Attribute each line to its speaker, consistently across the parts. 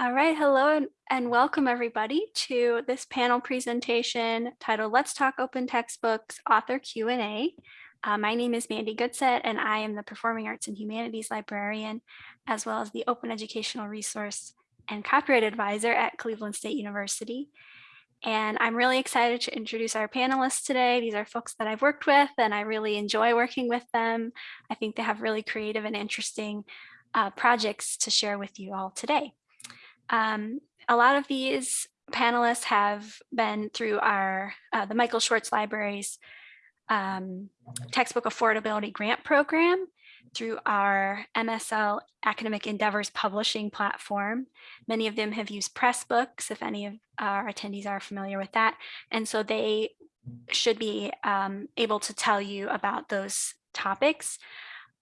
Speaker 1: All right, hello and, and welcome everybody to this panel presentation titled Let's Talk Open Textbooks Author Q&A. Uh, my name is Mandi Goodsett and I am the Performing Arts and Humanities Librarian, as well as the Open Educational Resource and Copyright Advisor at Cleveland State University. And I'm really excited to introduce our panelists today. These are folks that I've worked with and I really enjoy working with them. I think they have really creative and interesting uh, projects to share with you all today. Um, a lot of these panelists have been through our uh, the Michael Schwartz Libraries um, textbook affordability grant program through our MSL Academic Endeavors publishing platform. Many of them have used Pressbooks, if any of our attendees are familiar with that. And so they should be um, able to tell you about those topics.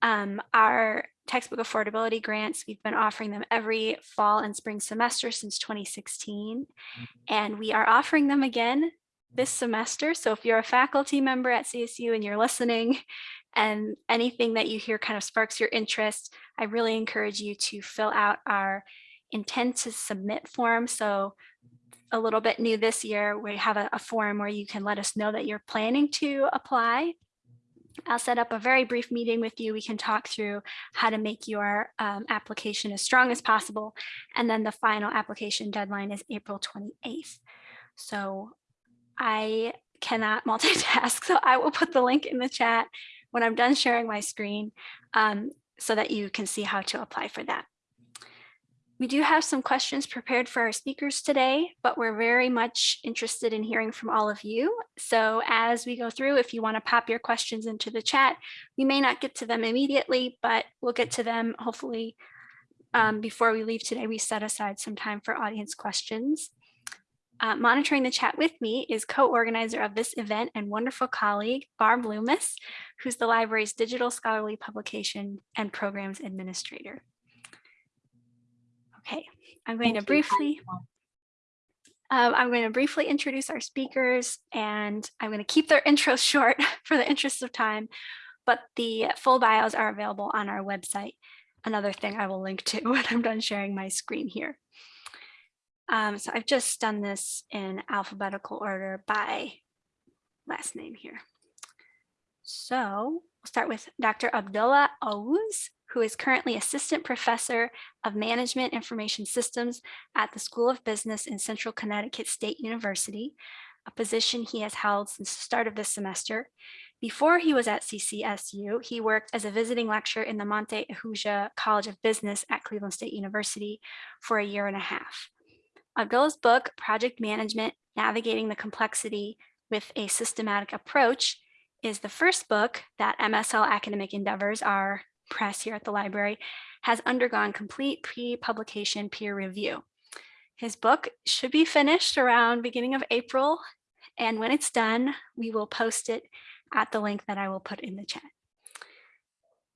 Speaker 1: Um, our textbook affordability grants, we've been offering them every fall and spring semester since 2016. Mm-hmm. And we are offering them again this semester. So if you're a faculty member at CSU and you're listening and anything that you hear kind of sparks your interest, I really encourage you to fill out our intent to submit form. So a little bit new this year, we have a, a form where you can let us know that you're planning to apply I'll set up a very brief meeting with you. We can talk through how to make your um, application as strong as possible. And then the final application deadline is April 28th. So I cannot multitask, so I will put the link in the chat when I'm done sharing my screen um, so that you can see how to apply for that. We do have some questions prepared for our speakers today, but we're very much interested in hearing from all of you. So as we go through, if you want to pop your questions into the chat, we may not get to them immediately, but we'll get to them hopefully um, before we leave today. We set aside some time for audience questions. Uh, monitoring the chat with me is co-organizer of this event and wonderful colleague, Barb Loomis, who's the library's digital scholarly publication and programs administrator. Okay, I'm going Thank to briefly um, I'm going to briefly introduce our speakers and I'm going to keep their intros short for the interest of time, but the full bios are available on our website. Another thing I will link to when I'm done sharing my screen here. Um, so I've just done this in alphabetical order by last name here. So we'll start with Dr. Abdullah Oguz who is currently Assistant Professor of Management Information Systems at the School of Business in Central Connecticut State University, a position he has held since the start of this semester. Before he was at CCSU, he worked as a visiting lecturer in the Monte Ahuja College of Business at Cleveland State University for a year and a half. Abdullah's book, Project Management, Navigating the Complexity with a Systematic Approach, is the first book that MSL Academic Endeavors, our press here at the library has undergone complete pre-publication peer review. His book should be finished around beginning of April. And when it's done, we will post it at the link that I will put in the chat.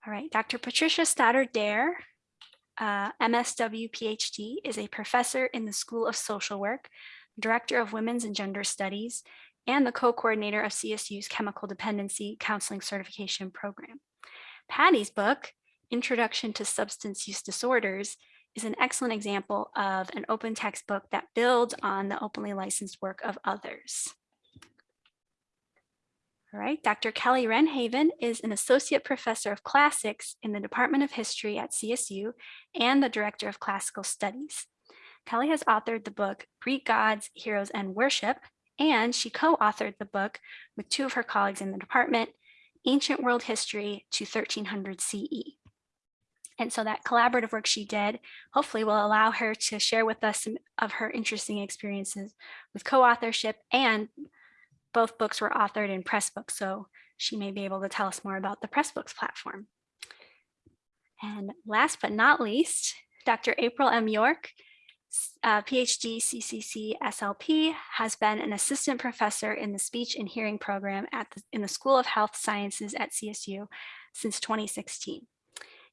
Speaker 1: All right, Dr. Patricia Stoddard Dare, uh, MSW PhD, is a professor in the School of Social Work, Director of Women's and Gender Studies, and the co-coordinator of CSU's Chemical Dependency Counseling Certification Program. Patty's book, Introduction to Substance Use Disorders, is an excellent example of an open textbook that builds on the openly licensed work of others. All right, Dr. Kelly Wrenhaven is an associate professor of classics in the Department of History at CSU and the director of classical studies. Kelly has authored the book Greek Gods, Heroes, and Worship, and she co-authored the book with two of her colleagues in the department, ancient world history to 1300 CE. And so that collaborative work she did hopefully will allow her to share with us some of her interesting experiences with co-authorship and both books were authored in Pressbooks. So she may be able to tell us more about the Pressbooks platform. And last but not least, Dr. April M. Yorke uh, PhD CCC SLP has been an assistant professor in the speech and hearing program at the, in the School of Health Sciences at CSU since 2016.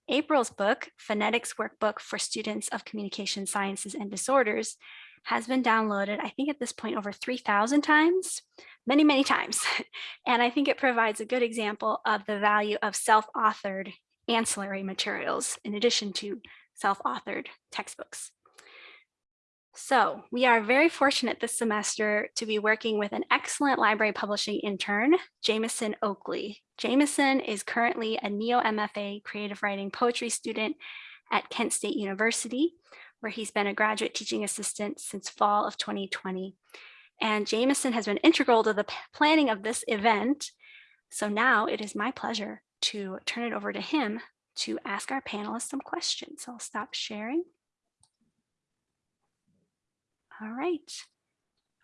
Speaker 1: April's book, Phonetics Workbook for Students of Communication Sciences and Disorders, has been downloaded, I think at this point over 3,000 times, many, many times. And I think it provides a good example of the value of self-authored ancillary materials in addition to self-authored textbooks. So we are very fortunate this semester to be working with an excellent library publishing intern, Jameson Oakley. Jameson is currently a NEOMFA creative writing poetry student at Kent State University, where he's been a graduate teaching assistant since fall of 2020. And Jameson has been integral to the planning of this event. So now it is my pleasure to turn it over to him to ask our panelists some questions. So I'll stop sharing. All right.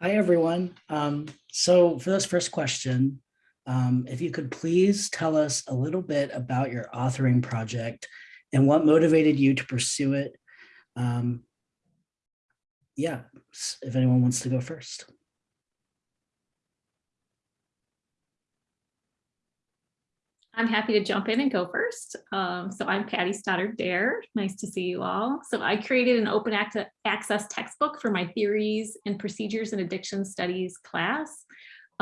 Speaker 2: Hi, everyone. Um, so for this first question, um, if you could please tell us a little bit about your authoring project and what motivated you to pursue it. Um, yeah, if anyone wants to go first.
Speaker 3: I'm happy to jump in and go first. Um, so I'm Patty Stoddard Dare. Nice to see you all. So I created an open access textbook for my theories and procedures and addiction studies class.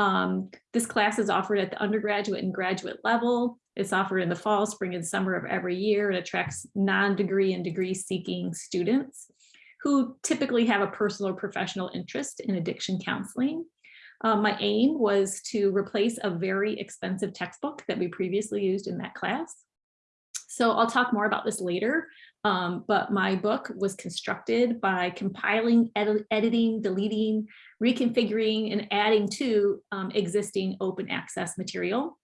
Speaker 3: Um, this class is offered at the undergraduate and graduate level. It's offered in the fall, spring, and summer of every year. It attracts non-degree and degree seeking students who typically have a personal or professional interest in addiction counseling. Um, my aim was to replace a very expensive textbook that we previously used in that class. So I'll talk more about this later, um, but my book was constructed by compiling, ed editing, deleting, reconfiguring, and adding to um, existing open access material.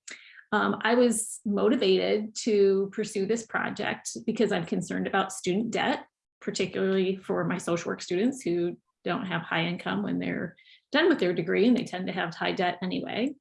Speaker 3: Um, I was motivated to pursue this project because I'm concerned about student debt, particularly for my social work students who don't have high income when they're done with their degree and they tend to have high debt anyway.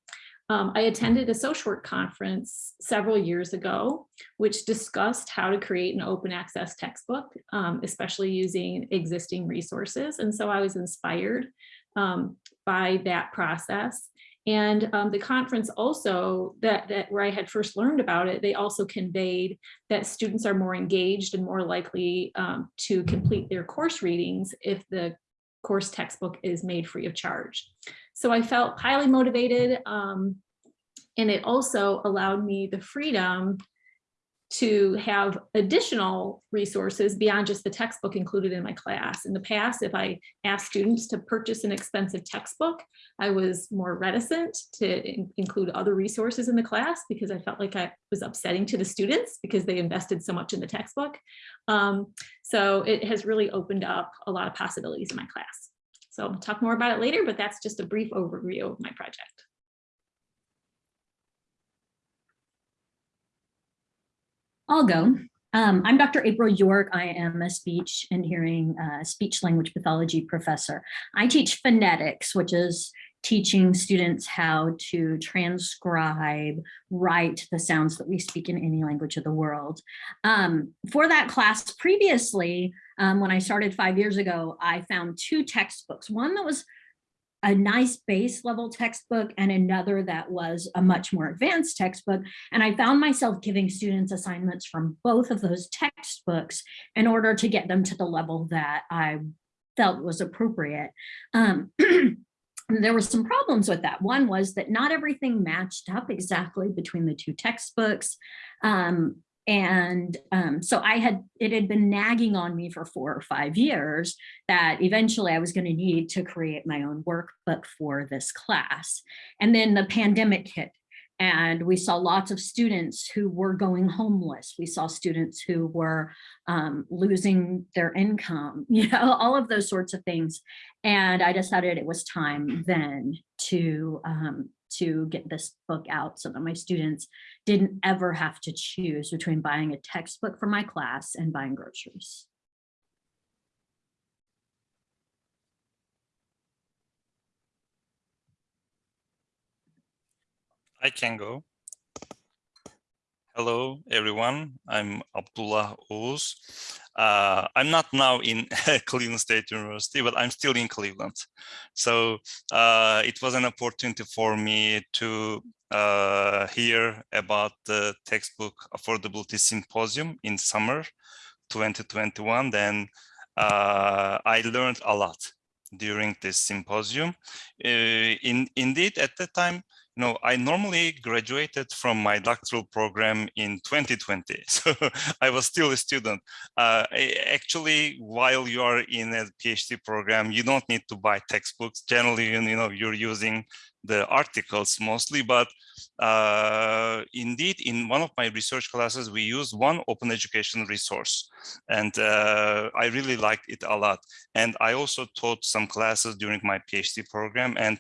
Speaker 3: Um, I attended a social work conference several years ago, which discussed how to create an open access textbook, um, especially using existing resources. And so I was inspired um, by that process. And um, the conference also, that, that where I had first learned about it, they also conveyed that students are more engaged and more likely um, to complete their course readings if the course textbook is made free of charge. So I felt highly motivated um, and it also allowed me the freedom to have additional resources beyond just the textbook included in my class. In the past, if I asked students to purchase an expensive textbook, I was more reticent to in include other resources in the class because I felt like I was upsetting to the students because they invested so much in the textbook. Um, so it has really opened up a lot of possibilities in my class. So I'll talk more about it later, but that's just a brief overview of my project.
Speaker 4: I'll go. Um, I'm Dr. April Yorke. I am a speech and hearing uh, speech language pathology professor. I teach phonetics, which is teaching students how to transcribe, write the sounds that we speak in any language of the world. Um, for that class previously, um, when I started five years ago, I found two textbooks, one that was a nice base level textbook and another that was a much more advanced textbook. And I found myself giving students assignments from both of those textbooks in order to get them to the level that I felt was appropriate. Um, there were some problems with that. One was that not everything matched up exactly between the two textbooks. Um, and um, so I had, it had been nagging on me for four or five years that eventually I was going to need to create my own workbook for this class. And then the pandemic hit and we saw lots of students who were going homeless. We saw students who were um, losing their income, you know, all of those sorts of things. And I decided it was time then to um, to get this book out so that my students didn't ever have to choose between buying a textbook for my class and buying groceries.
Speaker 5: I can go. Hello, everyone. I'm Abdullah Oguz. Uh, I'm not now in Cleveland State University, but I'm still in Cleveland. So uh, it was an opportunity for me to uh, hear about the textbook affordability symposium in summer 2021. Then uh, I learned a lot during this symposium. Uh, in, indeed, at the time, no, I normally graduated from my doctoral program in 2020, so I was still a student. Uh, actually, while you are in a PhD program, you don't need to buy textbooks. Generally, you know, you're using the articles mostly, but uh, indeed, in one of my research classes, we used one open education resource, and uh, I really liked it a lot. And I also taught some classes during my PhD program, and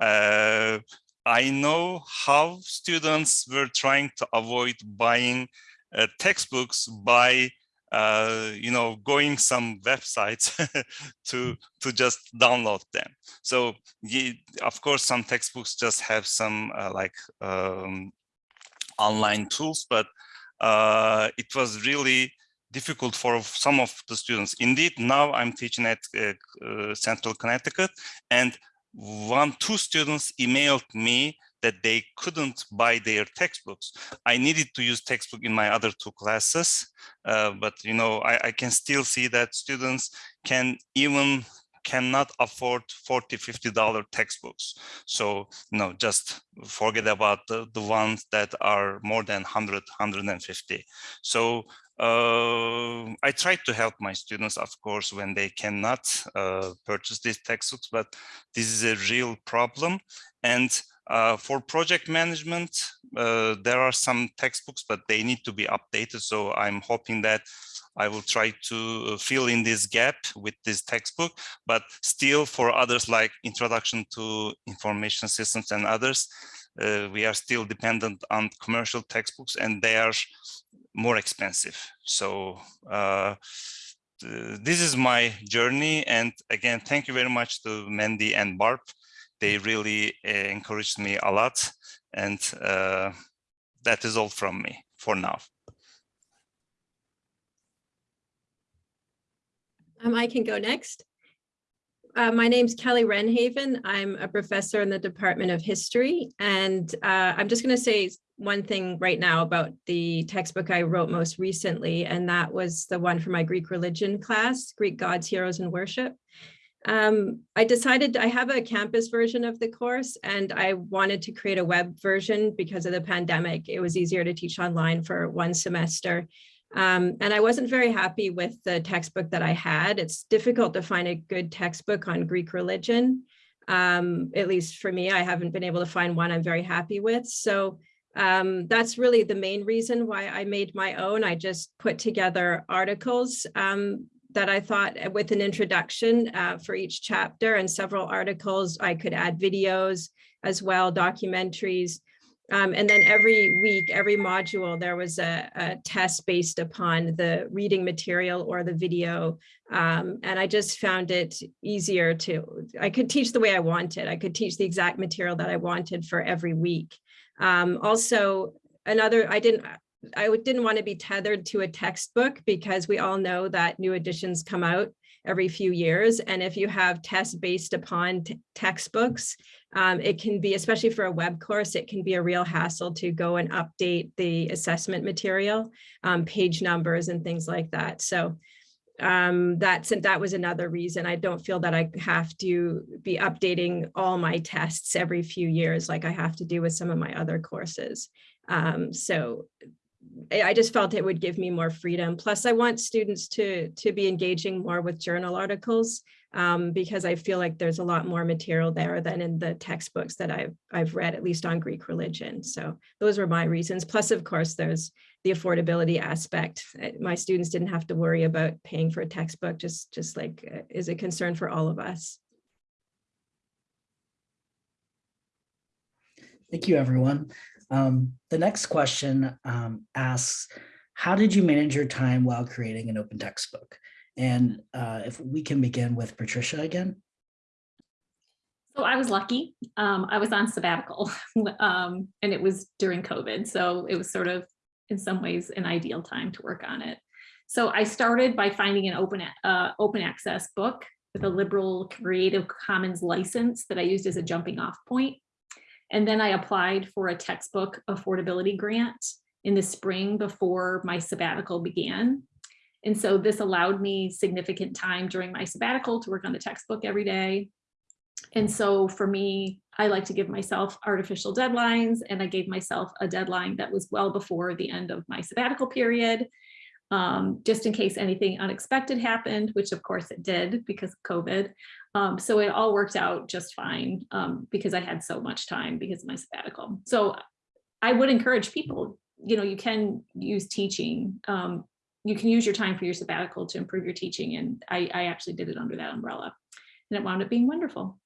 Speaker 5: uh, I know how students were trying to avoid buying uh, textbooks by, uh, you know, going some websites to to just download them. So, ye- of course, some textbooks just have some uh, like um, online tools, but uh, it was really difficult for some of the students. Indeed, now I'm teaching at uh, uh, Central Connecticut, and one, two students emailed me that they couldn't buy their textbooks. I needed to use textbook in my other two classes, uh, but you know, I, I can still see that students can even cannot afford 40 50 dollar textbooks so no just forget about the, the ones that are more than 100 150 so uh, I try to help my students, of course, when they cannot uh, purchase these textbooks, but this is a real problem. And uh, for project management, uh, there are some textbooks, but they need to be updated. So I'm hoping that I will try to fill in this gap with this textbook, but still for others like Introduction to Information Systems and others, uh, we are still dependent on commercial textbooks and they are more expensive. So uh, this is my journey. And again, thank you very much to Mandi and Barb. They really uh, encouraged me a lot. And uh, that is all from me for now.
Speaker 6: Um, I can go next. Uh, my name's Kelly Wrenhaven. I'm a professor in the Department of History, and uh, I'm just going to say one thing right now about the textbook I wrote most recently, and that was the one for my Greek religion class, Greek Gods, Heroes, and Worship. Um, I decided I have a campus version of the course, and I wanted to create a web version because of the pandemic. It was easier to teach online for one semester. Um, and I wasn't very happy with the textbook that I had. It's difficult to find a good textbook on Greek religion. Um, at least for me, I haven't been able to find one I'm very happy with. So um, that's really the main reason why I made my own. I just put together articles um, that I thought uh, with an introduction uh, for each chapter and several articles. I could add videos as well, documentaries. Um, and then every week, every module, there was a, a, test based upon the reading material or the video. Um, and I just found it easier to, I could teach the way I wanted. I could teach the exact material that I wanted for every week. Um, also, another, I didn't, I didn't want to be tethered to a textbook because we all know that new editions come out every few years. And if you have tests based upon textbooks, um, it can be, especially for a web course, it can be a real hassle to go and update the assessment material, um, page numbers and things like that. So um, that's that was another reason I don't feel that I have to be updating all my tests every few years like I have to do with some of my other courses. Um, so I just felt it would give me more freedom. Plus, I want students to to be engaging more with journal articles um, because I feel like there's a lot more material there than in the textbooks that I've I've read, at least on Greek religion. So those were my reasons. Plus, of course, there's the affordability aspect. Uh, My students didn't have to worry about paying for a textbook, just just like uh, is a concern for all of us.
Speaker 2: Thank you, everyone. Um, the next question um, asks, how did you manage your time while creating an open textbook? And uh, if we can begin with Patricia again.
Speaker 3: So I was lucky. Um, I was on sabbatical um, and it was during COVID. So it was sort of in some ways an ideal time to work on it. So I started by finding an open, uh, open access book with a liberal Creative Commons license that I used as a jumping off point. And then I applied for a textbook affordability grant in the spring before my sabbatical began. And so this allowed me significant time during my sabbatical to work on the textbook every day. and so for me, I like to give myself artificial deadlines and I gave myself a deadline that was well before the end of my sabbatical period. Um, just in case anything unexpected happened, which of course it did because of COVID. Um, so it all worked out just fine um, because I had so much time because of my sabbatical. So I would encourage people, you know, you can use teaching. Um, you can use your time for your sabbatical to improve your teaching. And I, I actually did it under that umbrella and it wound up being wonderful.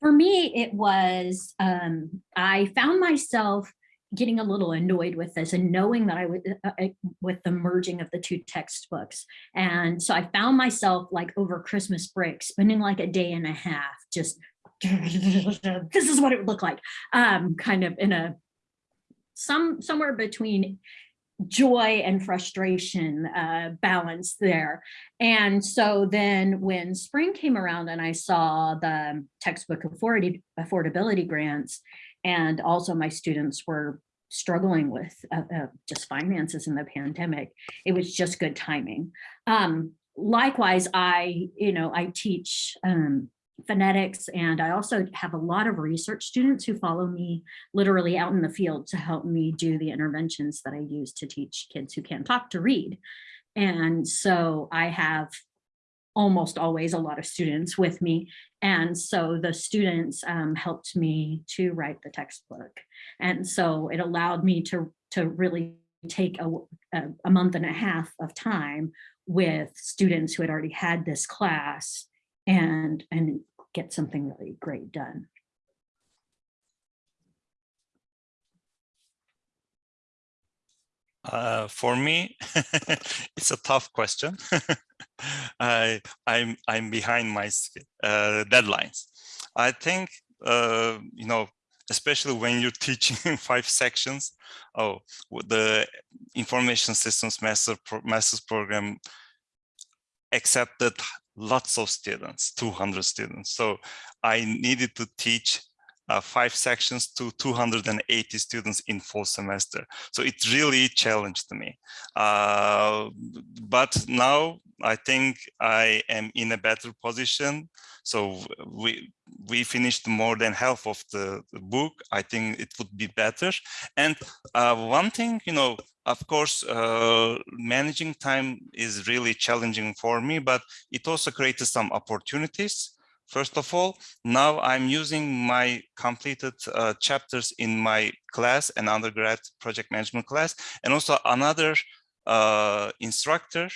Speaker 4: For me, it was, um, I found myself getting a little annoyed with this and knowing that I would, uh, uh, with the merging of the two textbooks. And so I found myself like over Christmas break, spending like a day and a half, just, this is what it would look like, um, kind of in a, some, somewhere between joy and frustration uh, balance there. And so then when spring came around and I saw the textbook afford affordability grants, and also my students were struggling with uh, uh, just finances in the pandemic, it was just good timing. Um, likewise, I, you know, I teach um, phonetics and I also have a lot of research students who follow me literally out in the field to help me do the interventions that I use to teach kids who can't talk to read. And so I have almost always a lot of students with me. And so the students um, helped me to write the textbook. And so it allowed me to, to really take a, a, a month and a half of time with students who had already had this class and, and get something really great done.
Speaker 5: Uh, for me, it's a tough question. I, I'm I'm behind my uh, deadlines. I think uh, you know, especially when you're teaching five sections. Oh, the information systems master pro master's program accepted lots of students, 200 students. So I needed to teach uh, five sections to 280 students in full semester. So it really challenged me. Uh, but now I think I am in a better position. So we we finished more than half of the, the book. I think it would be better. And uh, one thing, you know, of course, uh, managing time is really challenging for me, but it also created some opportunities. First of all, now I'm using my completed uh, chapters in my class, an undergrad project management class, and also another uh, instructor.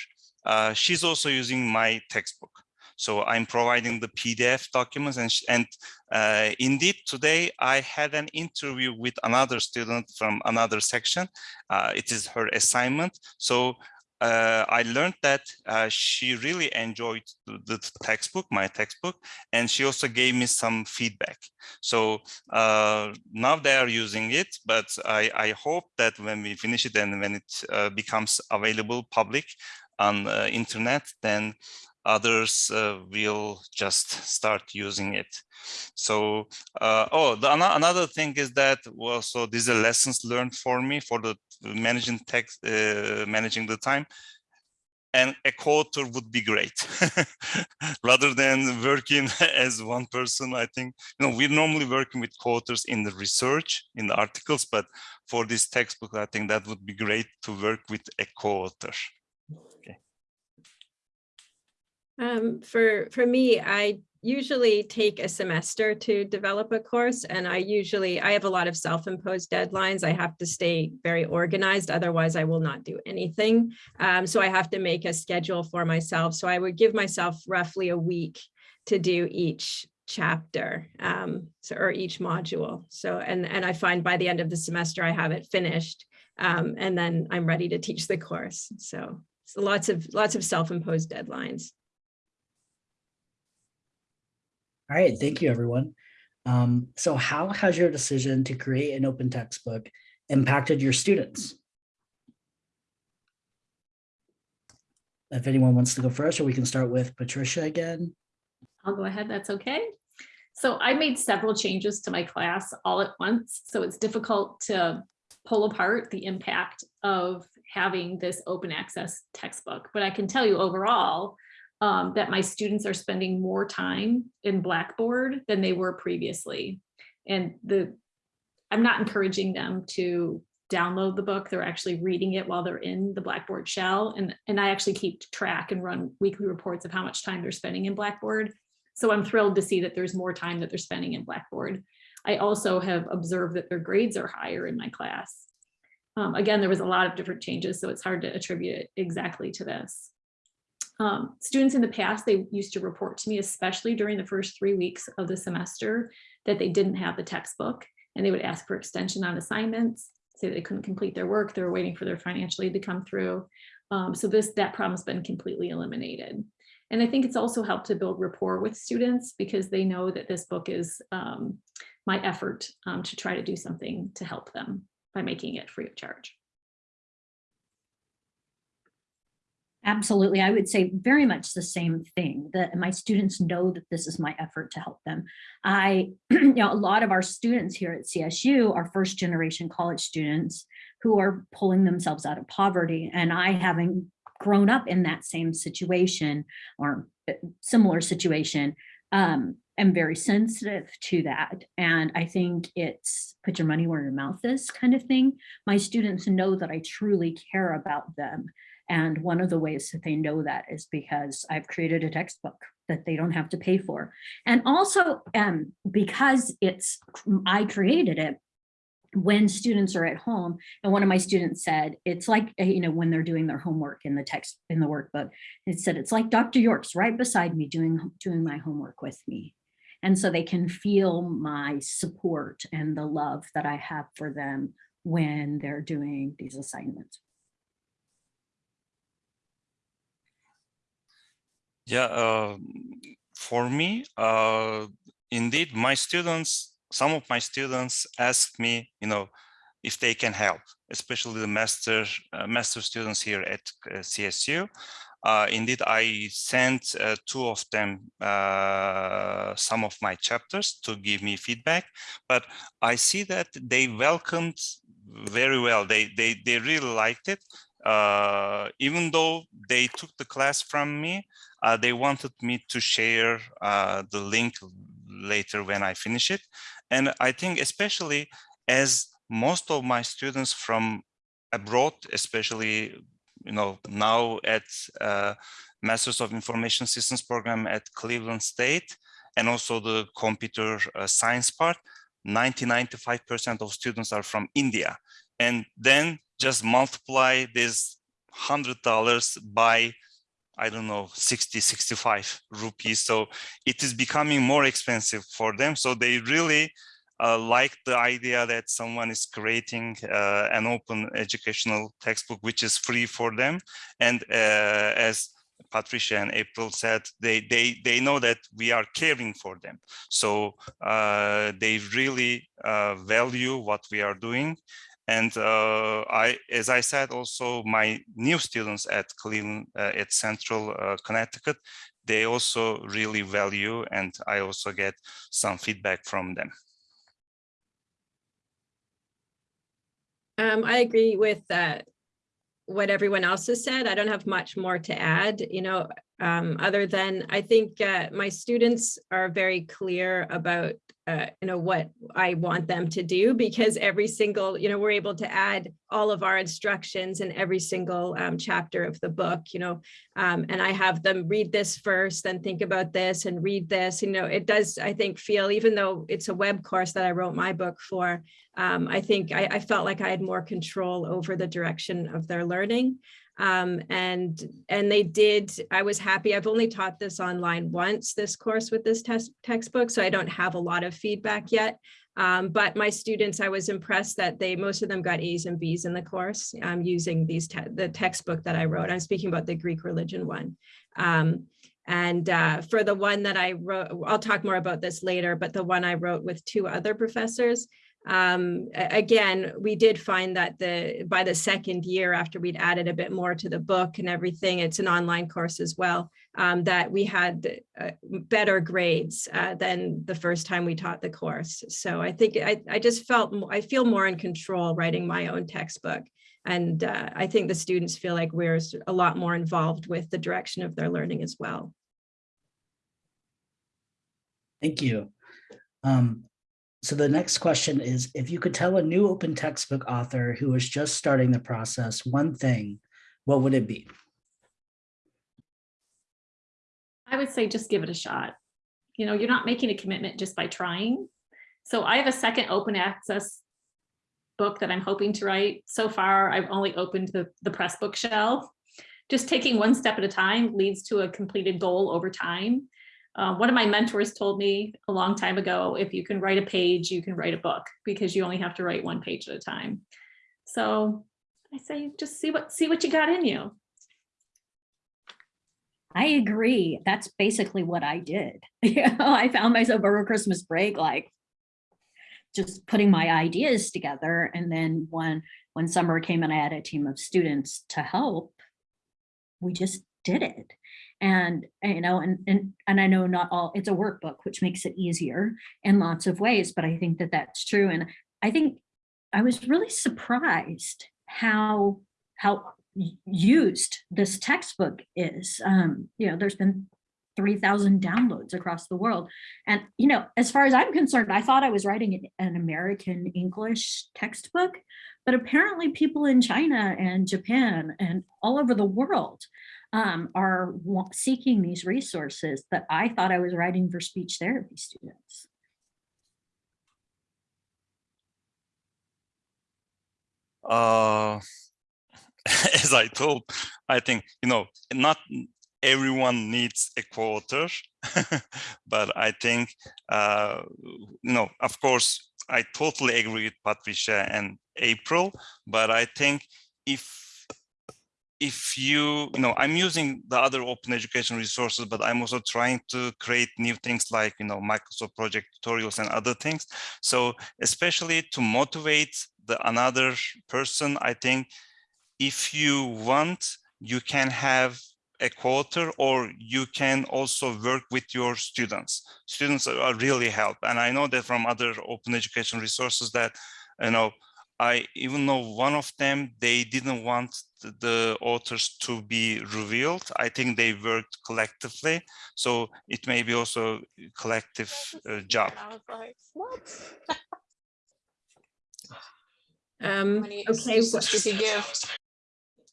Speaker 5: Uh, she's also using my textbook. So I'm providing the PDF documents and, and uh, indeed today I had an interview with another student from another section. Uh, it is her assignment. So uh, I learned that uh, she really enjoyed the, the, textbook, my textbook, and she also gave me some feedback. So uh, now they are using it, but I, I, hope that when we finish it and when it uh, becomes available public on uh, internet, then others uh, will just start using it. So, oh, the, another thing is that, well, so these are lessons learned for me for the managing text, uh, managing the time. And a co-author would be great rather than working as one person. I think, you know, we're normally working with co-authors in the research, in the articles, but for this textbook, I think that would be great to work with a co-author.
Speaker 6: Um, for, for me, I usually take a semester to develop a course and I usually, I have a lot of self-imposed deadlines. I have to stay very organized, otherwise I will not do anything. Um, so I have to make a schedule for myself. So I would give myself roughly a week to do each chapter um, so, or each module. So, and, and I find by the end of the semester, I have it finished um, and then I'm ready to teach the course. So, so lots of, lots of self-imposed deadlines.
Speaker 2: All right, thank you, everyone. Um, so how has your decision to create an open textbook impacted your students? If anyone wants to go first, or we can start with Patricia again.
Speaker 3: I'll go ahead, that's okay. So I made several changes to my class all at once, so it's difficult to pull apart the impact of having this open access textbook. But I can tell you overall, um, that my students are spending more time in Blackboard than they were previously. And the, I'm not encouraging them to download the book. They're actually reading it while they're in the Blackboard shell. And, and I actually keep track and run weekly reports of how much time they're spending in Blackboard. So I'm thrilled to see that there's more time that they're spending in Blackboard. I also have observed that their grades are higher in my class. Um, again, there was a lot of different changes, so it's hard to attribute it exactly to this. Um, students in the past, they used to report to me, especially during the first three weeks of the semester, that they didn't have the textbook and they would ask for extension on assignments, say they couldn't complete their work, they were waiting for their financial aid to come through. Um, so this that problem's been completely eliminated. And I think it's also helped to build rapport with students because they know that this book is um, my effort um, to try to do something to help them by making it free of charge.
Speaker 4: Absolutely. I would say very much the same thing that my students know that this is my effort to help them. I, you know, a lot of our students here at CSU are first generation college students who are pulling themselves out of poverty. And I having grown up in that same situation or uh, similar situation, um, am very sensitive to that. And I think it's put your money where your mouth is kind of thing. My students know that I truly care about them. And one of the ways that they know that is because I've created a textbook that they don't have to pay for. And also um, because it's I created it, when students are at home and one of my students said it's like uh, you know when they're doing their homework in the text in the workbook it said it's like dr yorke's right beside me doing doing my homework with me and so they can feel my support and the love that i have for them when they're doing these assignments
Speaker 5: Yeah, uh, for me, uh, indeed, my students, some of my students ask me, you know, if they can help, especially the master uh, master students here at uh, CSU. Uh, indeed, I sent uh, two of them some of my chapters to give me feedback, but I see that they welcomed very well. They they they really liked it. Uh, even though they took the class from me, uh, they wanted me to share uh, the link later when I finish it. And I think especially as most of my students from abroad, especially, you know, now at uh, Masters of Information Systems program at Cleveland State, and also the computer uh, science part, 90, 95% of students are from India. And then just multiply this $100 by I don't know, 60, 65 rupees. So it is becoming more expensive for them. So they really uh, like the idea that someone is creating uh, an open educational textbook, which is free for them. And uh, as Patricia and April said, they, they, they know that we are caring for them. So uh, they really uh, value what we are doing. And uh, I, as I said, also my new students at Cleveland, uh, at Central uh, Connecticut, they also really value, and I also get some feedback from them.
Speaker 6: Um, I agree with that. What everyone else has said, I don't have much more to add. You know, um, other than I think uh, my students are very clear about uh, you know what I want them to do because every single you know we're able to add all of our instructions in every single um, chapter of the book you know um, and I have them read this first then think about this and read this you know it does I think feel even though it's a web course that I wrote my book for um, I think I, I felt like I had more control over the direction of their learning um, and and they did i was happy. I've only taught this online once this course with this test textbook so i don't have a lot of feedback yet. Um, but my students i was impressed that they most of them got a's and b's in the course um, using these te the textbook that i wrote. I'm speaking about the greek religion one. Um, and uh, for the one that I wrote, I'll talk more about this later, but the one I wrote with two other professors, um, again, we did find that the by the second year after we'd added a bit more to the book and everything, it's an online course as well, um, that we had uh, better grades uh, than the first time we taught the course. So I think I, I just felt, I feel more in control writing my own textbook And uh, I think the students feel like we're a lot more involved with the direction of their learning as well.
Speaker 2: Thank you. Um, so the next question is, if you could tell a new open textbook author who is just starting the process one thing, what would it be?
Speaker 3: I would say just give it a shot. You know, you're not making a commitment just by trying. So I have a second open access book that I'm hoping to write. So far, I've only opened the, the press book shell. Just taking one step at a time leads to a completed goal over time. Uh, one of my mentors told me a long time ago, if you can write a page, you can write a book because you only have to write one page at a time. So I say, just see what, see what you got in you.
Speaker 4: I agree. That's basically what I did. You know, I found myself over Christmas break, like just putting my ideas together. And then when, when summer came and I had a team of students to help, we just did it. And, you know, and, and, and I know not all, it's a workbook, which makes it easier in lots of ways, but I think that that's true. And I think I was really surprised how, how used this textbook is. Um, you know, there's been 3,000 downloads across the world. And, you know, as far as I'm concerned, I thought I was writing an, an American English textbook, but apparently people in China and Japan and all over the world um, are seeking these resources that I thought I was writing for speech therapy students.
Speaker 5: uh, as I told, I think, you know, not everyone needs a co-author, but I think, uh, you know, of course, I totally agree with Patricia and April, but I think if if you, you know, I'm using the other open education resources, but I'm also trying to create new things like, you know, Microsoft project tutorials and other things. So especially to motivate the another person, I think if you want, you can have a co-author or you can also work with your students. Students are really help. And I know that from other open education resources that, you know, I even know one of them, they didn't want the- the authors to be revealed. I think they worked collectively. So it may be also a collective uh, job.
Speaker 7: I was like, what?
Speaker 6: Um,
Speaker 7: Many
Speaker 6: okay,
Speaker 7: excuses you give.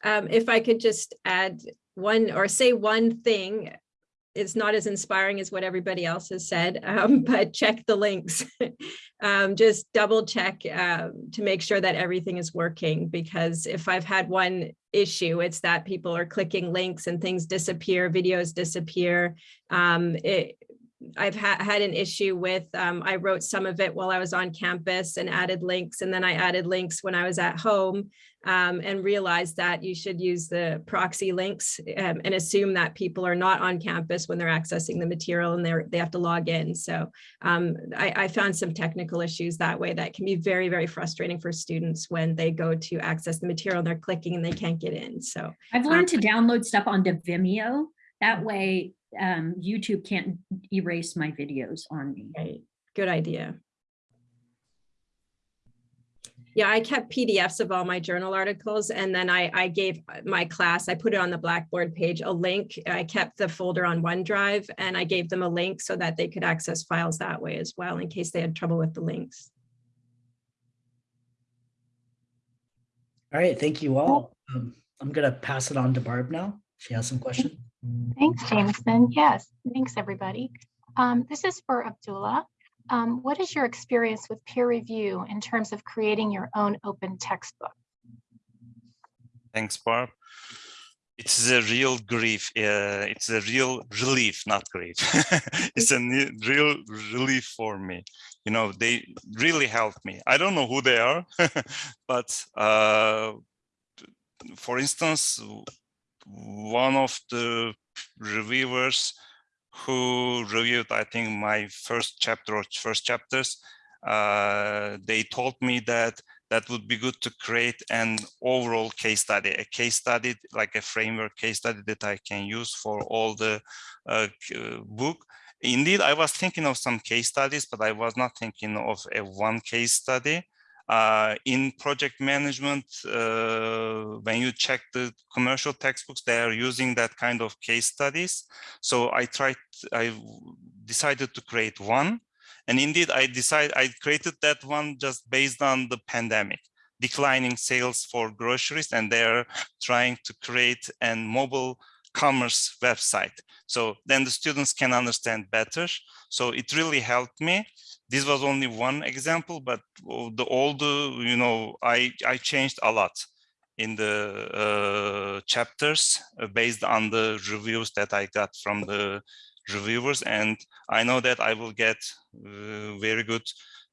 Speaker 6: um, if I could just add one or say one thing, it's not as inspiring as what everybody else has said, um, but check the links. um, just double check um, to make sure that everything is working because if I've had one issue, it's that people are clicking links and things disappear, videos disappear. Um, it, I've ha had an issue with, um, I wrote some of it while I was on campus and added links, and then I added links when I was at home um, and realized that you should use the proxy links um, and assume that people are not on campus when they're accessing the material and they're, they have to log in. So um, I, I found some technical issues that way that can be very, very frustrating for students when they go to access the material and they're clicking and they can't get in. So
Speaker 4: I've learned to download stuff onto Vimeo. That way um, YouTube can't erase my videos on me.
Speaker 6: Right, good idea. Yeah, I kept PDFs of all my journal articles and then I, I gave my class, I put it on the Blackboard page, a link. I kept the folder on OneDrive and I gave them a link so that they could access files that way as well in case they had trouble with the links.
Speaker 2: All right, thank you all. Um, I'm gonna pass it on to Barb now. She has some questions.
Speaker 7: Thanks, Jameson. Yes, thanks, everybody. Um, this is for Abdullah. Um, what is your experience with peer review in terms of creating your own open textbook?
Speaker 5: Thanks, Barb. It's a real grief. Uh, it's a real relief, not grief. it's a real relief for me. You know, they really helped me. I don't know who they are, but uh, for instance, one of the reviewers who reviewed, I think, my first chapter or first chapters, uh, they told me that that would be good to create an overall case study, a case study like a framework case study that I can use for all the uh, book. Indeed, I was thinking of some case studies, but I was not thinking of a one case study. Uh, in project management, uh, when you check the commercial textbooks, they are using that kind of case studies. So I tried, I decided to create one. And indeed, I decided, I created that one just based on the pandemic, declining sales for groceries, and they're trying to create a mobile commerce website. So then the students can understand better. So it really helped me this was only one example, but the the you know I I changed a lot in the uh, chapters uh, based on the reviews that I got from the reviewers, and I know that I will get uh, very good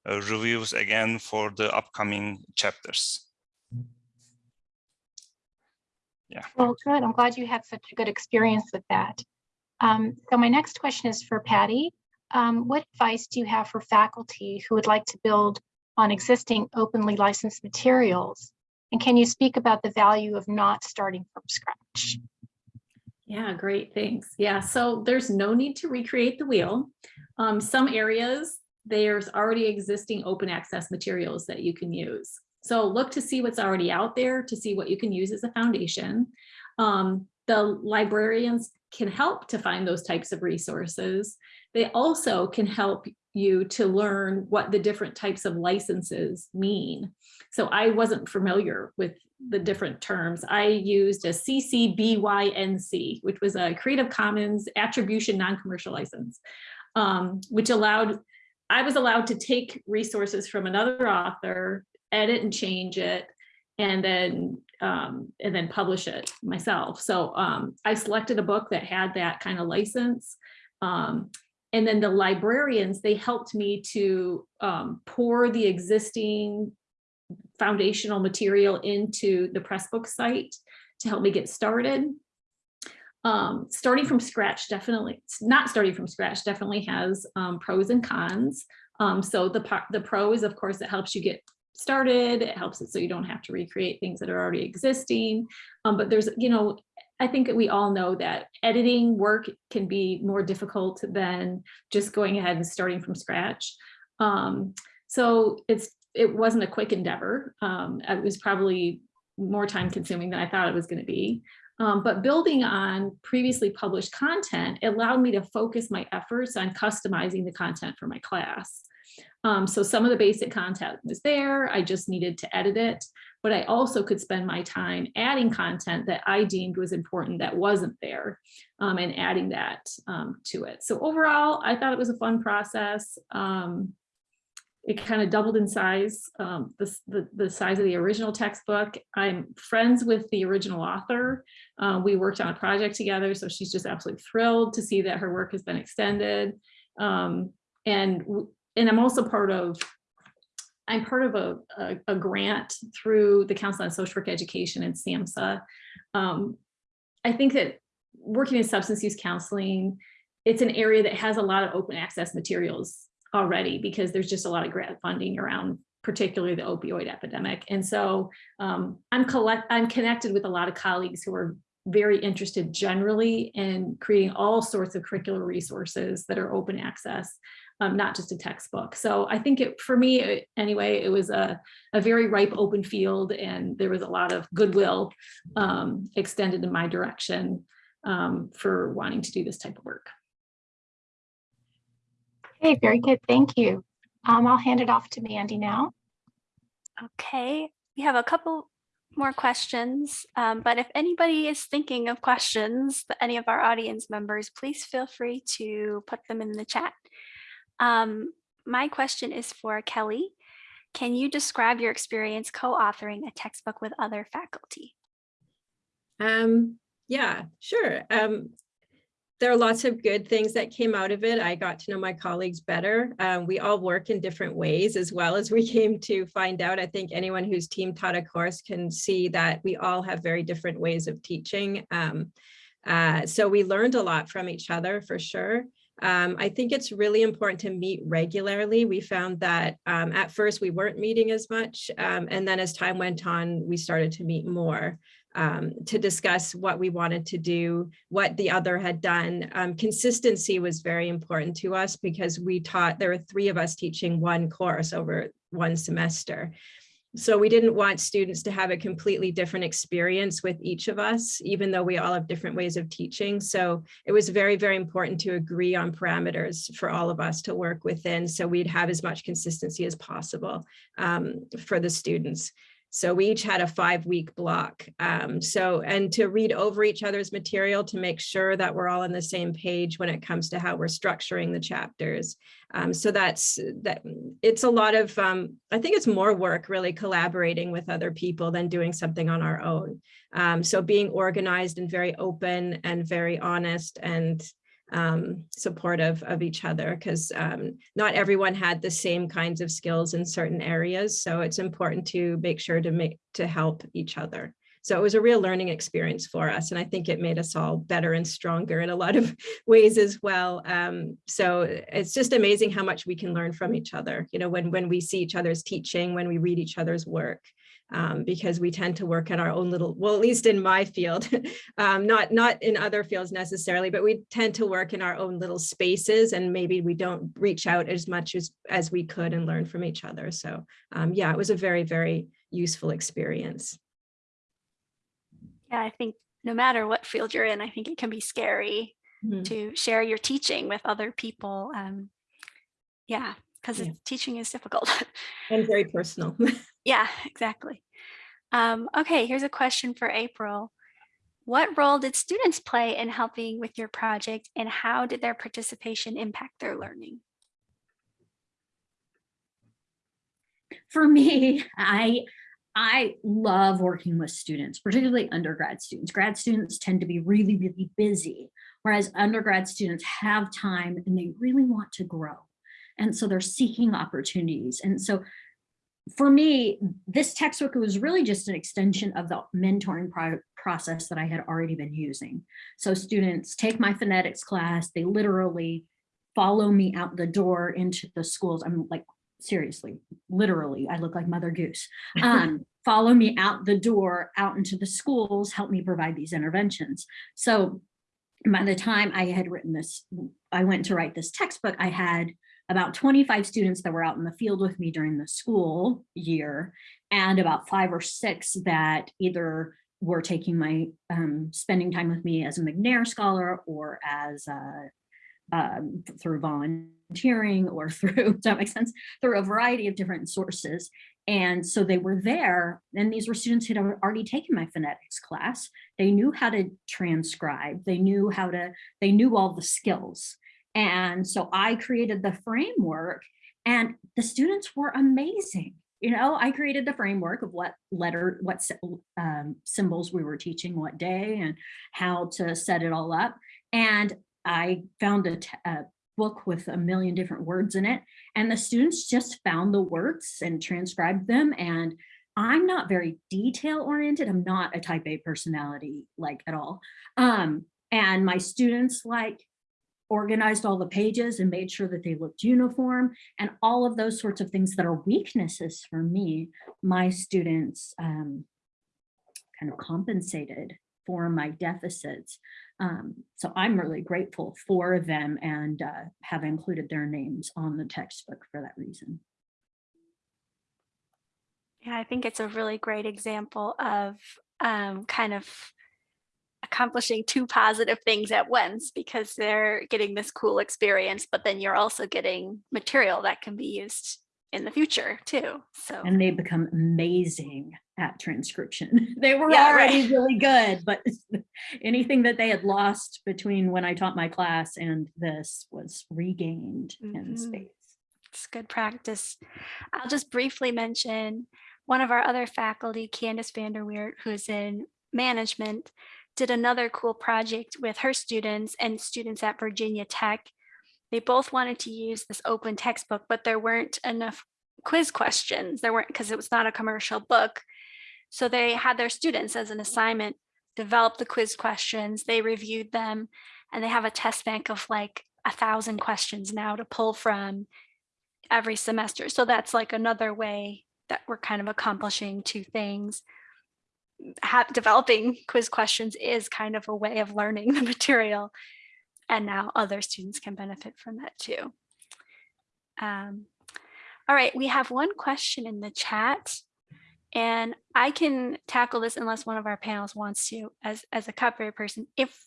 Speaker 5: uh, reviews again for the upcoming chapters. Yeah.
Speaker 7: Well, good. I'm glad you had such a good experience with that. Um, so my next question is for Patty. Um, what advice do you have for faculty who would like to build on existing openly licensed materials? And can you speak about the value of not starting from scratch?
Speaker 3: Yeah, great, thanks. Yeah, so there's no need to recreate the wheel. Um, some areas, there's already existing open access materials that you can use. So look to see what's already out there to see what you can use as a foundation. Um, the librarians can help to find those types of resources. They also can help you to learn what the different types of licenses mean. So I wasn't familiar with the different terms. I used a CC BY-NC, which was a Creative Commons Attribution Non-Commercial License, um, which allowed, I was allowed to take resources from another author, edit and change it, and then um, and then publish it myself. So um, I selected a book that had that kind of license. Um, and then the librarians, they helped me to um, pour the existing foundational material into the Pressbook site to help me get started. Um, starting from scratch, definitely, not starting from scratch, definitely has um, pros and cons. Um, so the, the pro is, of course, it helps you get started. It helps it so you don't have to recreate things that are already existing. Um, but there's, you know, I think we all know that editing work can be more difficult than just going ahead and starting from scratch. Um, so it's it wasn't a quick endeavor. Um, it was probably more time consuming than I thought it was going to be. Um, but building on previously published content allowed me to focus my efforts on customizing the content for my class. Um, so some of the basic content was there, I just needed to edit it, but I also could spend my time adding content that I deemed was important that wasn't there um, and adding that um, to it. So overall, I thought it was a fun process. Um, it kind of doubled in size, um, the, the, the, size of the original textbook. I'm friends with the original author. Uh, we worked on a project together, so she's just absolutely thrilled to see that her work has been extended. And and I'm also part of, I'm part of a, a, a grant through the Council on Social Work Education and SAMHSA. Um, I think that working in substance use counseling, it's an area that has a lot of open access materials already because there's just a lot of grant funding around particularly the opioid epidemic. And so um, I'm collect I'm connected with a lot of colleagues who are very interested generally in creating all sorts of curricular resources that are open access um, not just a textbook. So I think it, for me, anyway, it was a, a very ripe open field and there was a lot of goodwill um, extended in my direction um, for wanting to do this type of work.
Speaker 7: Okay, very good. Thank you. Um, I'll hand it off to Mandi now.
Speaker 1: Okay, we have a couple more questions, um, but if anybody is thinking of questions, any of our audience members, please feel free to put them in the chat. Um, my question is for Kelly. Can you describe your experience co-authoring a textbook with other faculty?
Speaker 6: Um, yeah, sure. Um, there are lots of good things that came out of it. I got to know my colleagues better. Um, we all work in different ways as well as we came to find out. I think anyone who's team taught a course can see that we all have very different ways of teaching. Um, uh, so we learned a lot from each other for sure. Um, I think it's really important to meet regularly. We found that um, at first we weren't meeting as much. Um, and then as time went on, we started to meet more um, to discuss what we wanted to do, what the other had done. Um, consistency was very important to us because we taught, there were three of us teaching one course over one semester. So we didn't want students to have a completely different experience with each of us, even though we all have different ways of teaching. So it was very, very important to agree on parameters for all of us to work within so we'd have as much consistency as possible um, for the students. So we each had a five week block. Um, so, and to read over each other's material to make sure that we're all on the same page when it comes to how we're structuring the chapters. Um, so that's that it's a lot of, um, I think it's more work really collaborating with other people than doing something on our own. Um, so being organized and very open and very honest and um, supportive of each other because um, not everyone had the same kinds of skills in certain areas. So it's important to make sure to make to help each other. So it was a real learning experience for us. And I think it made us all better and stronger in a lot of ways as well. Um, so it's just amazing how much we can learn from each other, you know, when, when we see each other's teaching, when we read each other's work um, because we tend to work in our own little, well, at least in my field, um, not, not in other fields necessarily, but we tend to work in our own little spaces and maybe we don't reach out as much as, as we could and learn from each other. So um, yeah, it was a very, very useful experience.
Speaker 1: Yeah, I think no matter what field you're in, I think it can be scary
Speaker 6: Mhm.
Speaker 1: to share your teaching with other people. Um, yeah, because
Speaker 6: Yeah.
Speaker 1: teaching is difficult.
Speaker 6: And very personal.
Speaker 1: yeah, exactly. Um, okay, here's a question for April. What role did students play in helping with your project and how did their participation impact their learning?
Speaker 4: for me, I I love working with students, particularly undergrad students. Grad students tend to be really, really busy, whereas undergrad students have time and they really want to grow. And so they're seeking opportunities. And so for me, this textbook was really just an extension of the mentoring pro process that I had already been using. So students take my phonetics class, they literally follow me out the door into the schools. I'm like seriously, literally, I look like Mother Goose. Um, follow me out the door, out into the schools, help me provide these interventions. So by the time I had written this, I went to write this textbook, I had about 25 students that were out in the field with me during the school year, and about five or six that either were taking my, um, spending time with me as a McNair scholar or as um, through volunteering or through, does that make sense? Through a variety of different sources. And so they were there and these were students who had already taken my phonetics class. They knew how to transcribe. They knew how to, they knew all the skills. And so I created the framework and the students were amazing. You know, I created the framework of what letter, what um, symbols we were teaching what day and how to set it all up. And I found a, a, book with a million different words in it and the students just found the words and transcribed them and I'm not very detail oriented. I'm not a type A personality like at all. Um, and my students like organized all the pages and made sure that they looked uniform and all of those sorts of things that are weaknesses for me, my students um, kind of compensated for my deficits. Um, so I'm really grateful for them and uh, have included their names on the textbook for that reason.
Speaker 1: Yeah, I think it's a really great example of um, kind of accomplishing two positive things at once because they're getting this cool experience, but then you're also getting material that can be used in the future too. So
Speaker 4: and they become amazing at transcription. they were
Speaker 1: Yeah,
Speaker 4: already
Speaker 1: right.
Speaker 4: really good, but anything that they had lost between when I taught my class and this was regained in
Speaker 1: Mhm.
Speaker 4: space.
Speaker 1: it's good practice. I'll just briefly mention one of our other faculty, Candace Vanderweert, who's in management, did another cool project with her students and students at Virginia Tech. They both wanted to use this open textbook, but there weren't enough quiz questions. There weren't because it was not a commercial book. So they had their students as an assignment develop the quiz questions. They reviewed them and they have a test bank of like a thousand questions now to pull from every semester. So that's like another way that we're kind of accomplishing two things. Developing quiz questions is kind of a way of learning the material. And now other students can benefit from that too. Um, all right, we have one question in the chat. And I can tackle this unless one of our panels wants to, as, as a copyright person. If,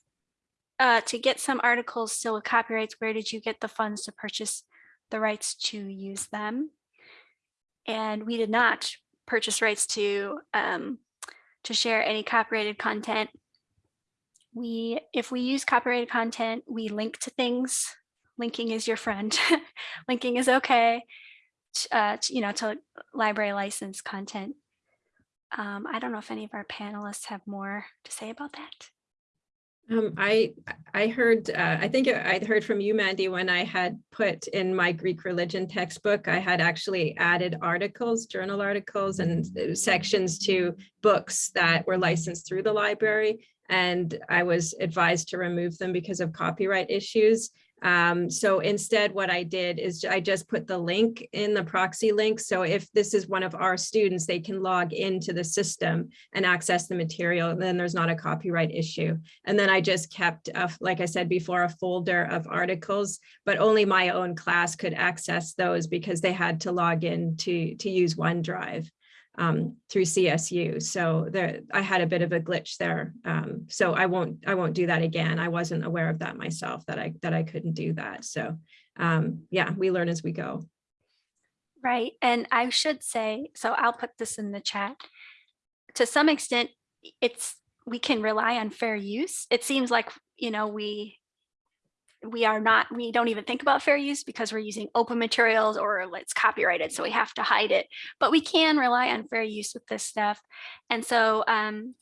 Speaker 1: uh, to get some articles still with copyrights, where did you get the funds to purchase the rights to use them? And we did not purchase rights to, um, to share any copyrighted content. We, if we use copyrighted content, we link to things. Linking is your friend. Linking is okay. Uh, you know, to library license content. Um, I don't know if any of our panelists have more to say about that.
Speaker 6: Um, I, I heard, uh, I think I heard from you, Mandi, when I had put in my Greek religion textbook, I had actually added articles, journal articles and sections to books that were licensed through the library. And I was advised to remove them because of copyright issues. Um, so instead, what I did is I just put the link in the proxy link. So if this is one of our students, they can log into the system and access the material, then there's not a copyright issue. And then I just kept, a- like I said before, a folder of articles, but only my own class could access those because they had to log in to, to use OneDrive um, through CSU. So there, I had a bit of a glitch there. Um, so I won't, I won't do that again. I wasn't aware of that myself, that I, that I couldn't do that. So um, yeah, we learn as we go.
Speaker 1: Right. And I should say, so I'll put this in the chat. To some extent, it's, we can rely on fair use. It seems like, you know, we we are not, we don't even think about fair use because we're using open materials or it's copyrighted, so we have to hide it. But we can rely on fair use with this stuff. And so um,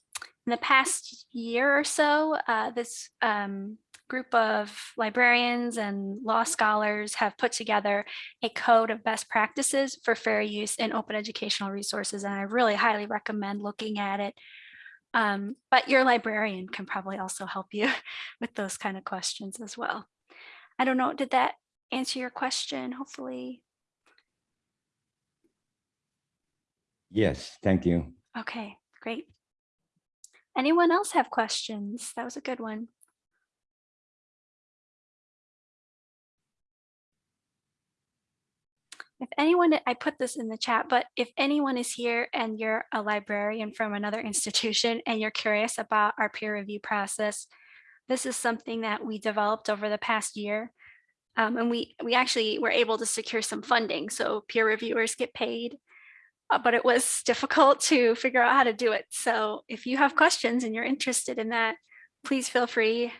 Speaker 1: in the past year or so, uh, this um, group of librarians and law scholars have put together a code of best practices for fair use in open educational resources. And I really highly recommend looking at it. Um, but your librarian can probably also help you with those kind of questions as well. I don't know, did that answer your question? Hopefully.
Speaker 8: Yes, thank you.
Speaker 1: Okay, great. Anyone else have questions? That was a good one. If anyone, I put this in the chat, but if anyone is here and you're a librarian from another institution and you're curious about our peer review process, this is something that we developed over the past year. Um, and we, we actually were able to secure some funding, so peer reviewers get paid. uh, but it was difficult to figure out how to do it. So if you have questions and you're interested in that, please feel free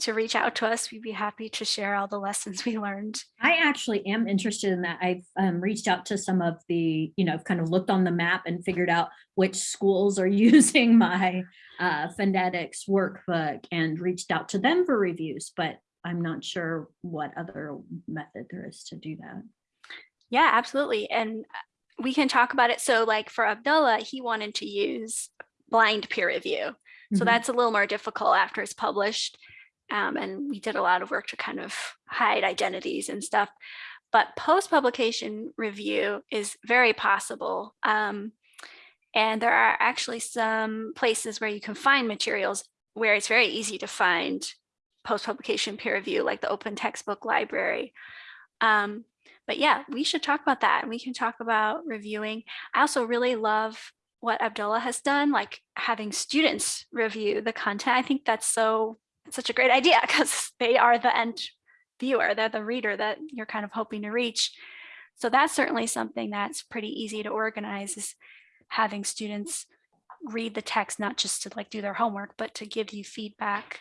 Speaker 1: to reach out to us. We'd be happy to share all the lessons we learned.
Speaker 4: I actually am interested in that. I've um, reached out to some of the, you know, kind of looked on the map and figured out which schools are using my uh, phonetics workbook and reached out to them for reviews, but I'm not sure what other method there is to do that.
Speaker 1: Yeah, absolutely. And uh, we can talk about it. So like for Abdullah, he wanted to use blind peer review. So
Speaker 4: Mhm.
Speaker 1: that's a little more difficult after it's published. Um, and we did a lot of work to kind of hide identities and stuff. But post-publication review is very possible. Um, and there are actually some places where you can find materials where it's very easy to find post-publication peer review, like the Open Textbook Library. Um, but yeah, we should talk about that. and We can talk about reviewing. I also really love what Abdullah has done, like having students review the content. I think that's so such a great idea because they are the end viewer, they're the reader that you're kind of hoping to reach. So that's certainly something that's pretty easy to organize is having students read the text, not just to like do their homework, but to give you feedback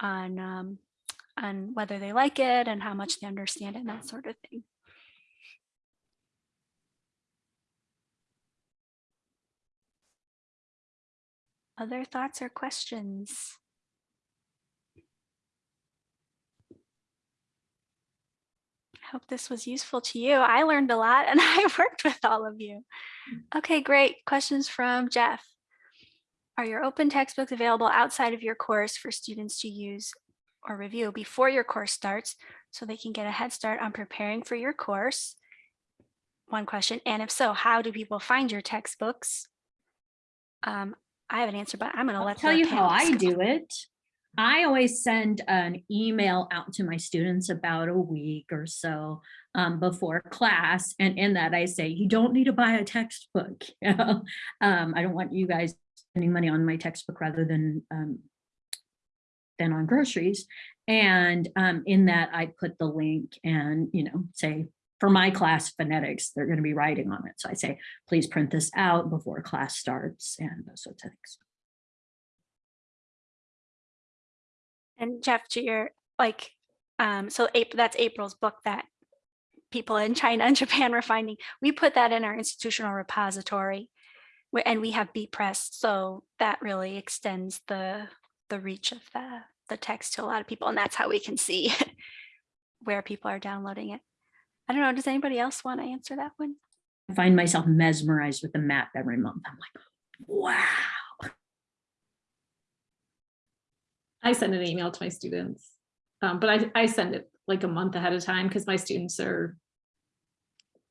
Speaker 1: on um, on whether they like it and how much they understand it and that sort of thing. Other thoughts or questions? Hope this was useful to you. I learned a lot and I worked with all of you. Okay, great. Questions from Jeff. Are your open textbooks available outside of your course for students to use or review before your course starts so they can get a head start on preparing for your course? One question. And if so, how do people find your textbooks? Um, I have an answer, but I'm going to let
Speaker 4: tell you how I do it. I always send an email out to my students about a week or so um, before class. And in that I say, you don't need to buy a textbook. um, I don't want you guys spending money on my textbook rather than um, than on groceries. And um, in that I put the link and, you know, say for my class phonetics, they're going to be writing on it. So I say, please print this out before class starts and those sorts of things.
Speaker 1: And Jeff, to your, like, um, so April, that's April's book that people in China and Japan were finding. We put that in our institutional repository and we have bepress, so that really extends the, the reach of the, the text to a lot of people. And that's how we can see where people are downloading it. I don't know, does anybody else want to answer that one?
Speaker 4: I find myself mesmerized with the map every month. I'm like, wow.
Speaker 3: I send an email to my students, um, but I, I send it like a month ahead of time because my students are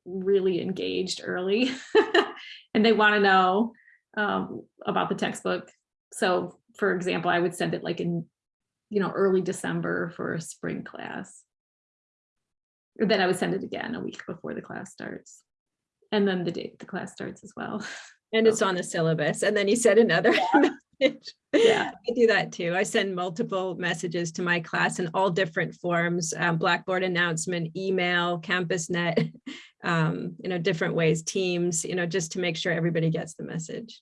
Speaker 3: really engaged early and they want to know um, about the textbook. So for example, I would send it like in, you know, early December for a spring class. Or then I would send it again a week before the class starts. And then the date the class starts as well.
Speaker 6: And it's on the syllabus. And then you said another message.
Speaker 3: Yeah.
Speaker 6: I do that too. I send multiple messages to my class in all different forms, um, Blackboard announcement, email, CampusNet, um, you know, different ways, Teams, you know, just to make sure everybody gets the message.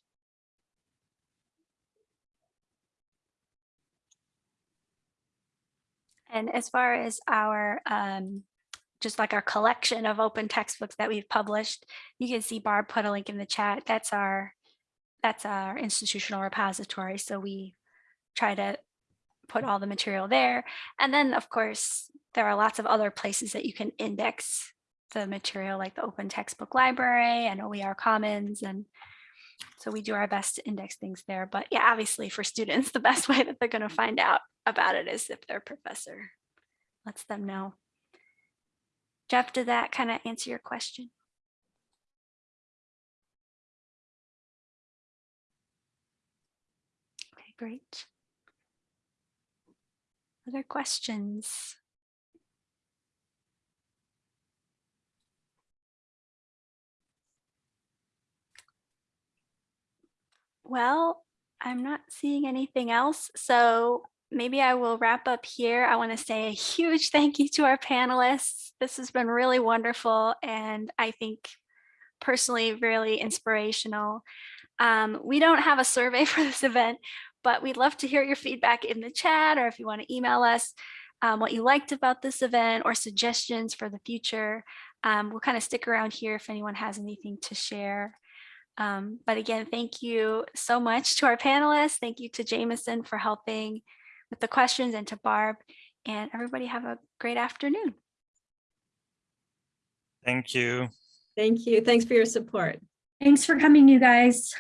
Speaker 1: And as far as our, um, just like our collection of open textbooks that we've published, you can see Barb put a link in the chat. That's our, that's our institutional repository. So we try to put all the material there. And then of course, there are lots of other places that you can index the material like the open textbook library and OER commons. And so we do our best to index things there. But yeah, obviously for students, the best way that they're going to find out about it is if their professor lets them know. Jeff, did that kind of answer your question? Great. Other questions? Well, I'm not seeing anything else, so maybe I will wrap up here. I want to say a huge thank you to our panelists. This has been really wonderful and I think personally really inspirational. Um, we don't have a survey for this event, but we'd love to hear your feedback in the chat or if you want to email us um, what you liked about this event or suggestions for the future. Um, we'll kind of stick around here if anyone has anything to share. Um, but again, thank you so much to our panelists. Thank you to Jameson for helping with the questions and to Barb and everybody have a great afternoon.
Speaker 5: Thank you.
Speaker 6: Thank you. Thanks for your support.
Speaker 4: Thanks for coming, you guys.